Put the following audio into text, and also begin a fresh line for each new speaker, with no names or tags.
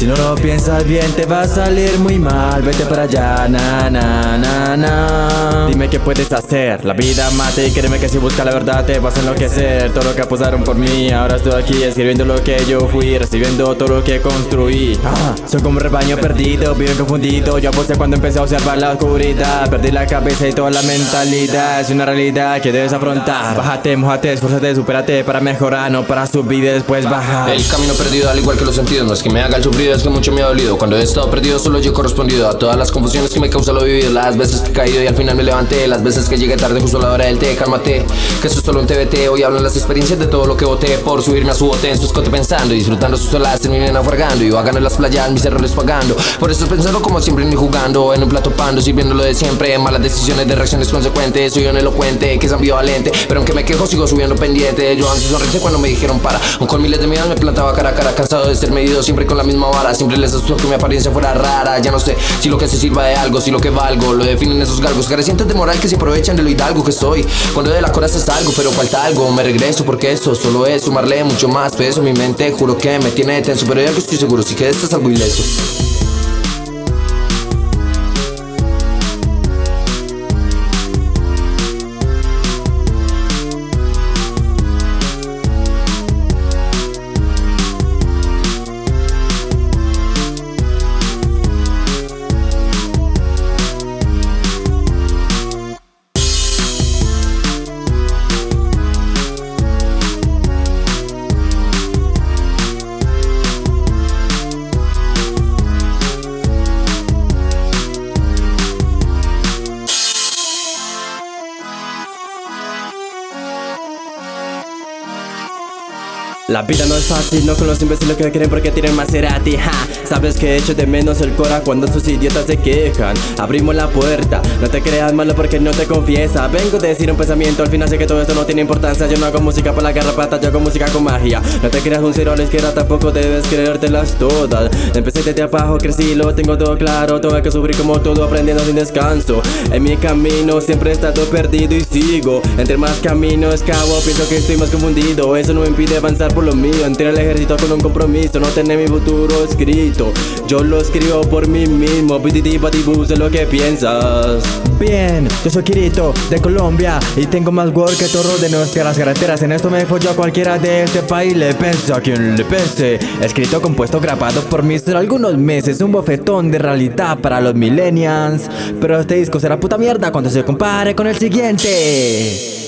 Si no lo piensas bien te va a salir muy mal. Vete para allá, na na na na. Dime qué puedes hacer, la vida mate y créeme que si buscas la verdad te vas a enloquecer. Todo lo que apostaron por mí, ahora estoy aquí escribiendo lo que yo fui Recibiendo todo lo que construí. Ah, Soy como un rebaño perdido, vivo confundido. Yo aposté cuando empecé a observar la oscuridad. Perdí la cabeza y toda la mentalidad. Es una realidad que debes afrontar. Bájate, mojate, esfuérzate, supérate para mejorar No para subir y después bajar.
El camino perdido al igual que los sentidos No es que me haga el sufrido, es que mucho me ha dolido Cuando he estado perdido solo yo he correspondido A todas las confusiones que me causa lo vivido Las veces que he caído y al final me levanté Las veces que llegué tarde justo a la hora del té Cálmate, que eso es solo un TBT Hoy hablan las experiencias de todo lo que voté Por subirme a su bote en su escote pensando Disfrutando sus olas, terminé naufragando Y hagan en las playas, mis errores pagando. Por eso pensando como siempre ni jugando En un plato pando, sirviendo lo de siempre Malas decisiones de reacciones consecuentes Soy un elocuente, que es ambivalente Pero aunque me quejo sigo subiendo pendiente. Yo antes sonreí cuando me dijeron para Aun con miles de miedos me plantaba cara a cara Cansado de ser medido siempre con la misma vara Siempre les asustó que mi apariencia fuera rara. Ya no sé si lo que se sirva de algo, si lo que valgo Lo definen esos galgos. Carecientes de moral que se aprovechan de lo hidalgo que soy. Cuando de la coraza salgo, pero falta algo Me regreso porque eso solo es sumarle mucho más peso Mi mente. Juro que me tiene tenso Pero ya que estoy seguro, si que esto es algo ileso
La vida no es fácil, no con los imbéciles que quieren porque tienen Maserati, ja. Sabes que echo de menos el cora cuando sus idiotas se quejan. Abrimos la puerta, no te creas malo porque no te confiesa. Vengo de decir un pensamiento, al final sé que todo esto no tiene importancia. Yo no hago música para la garrapata, yo hago música con magia. No te creas un cero a la izquierda, tampoco debes creértelas todas. Empecé desde abajo, crecí, lo tengo todo claro. Tengo que sufrir como todo, aprendiendo sin descanso. En mi camino siempre he estado perdido y sigo. Entre más caminos cabo, pienso que estoy más confundido. Eso no impide avanzar por lo mío Entré al ejército con un compromiso No tener mi futuro escrito. Yo lo escribo por mí mismo Pititi patibu, sé lo que piensas.
Bien, yo soy Kirito de Colombia Y tengo más work que todo de nuestras carreteras. En esto me follo a cualquiera de este país Le pese a quien le pese. Escrito, compuesto, grabado por mí Solo algunos meses Un bofetón de realidad para los millennials. Pero este disco será puta mierda Cuando se compare con el siguiente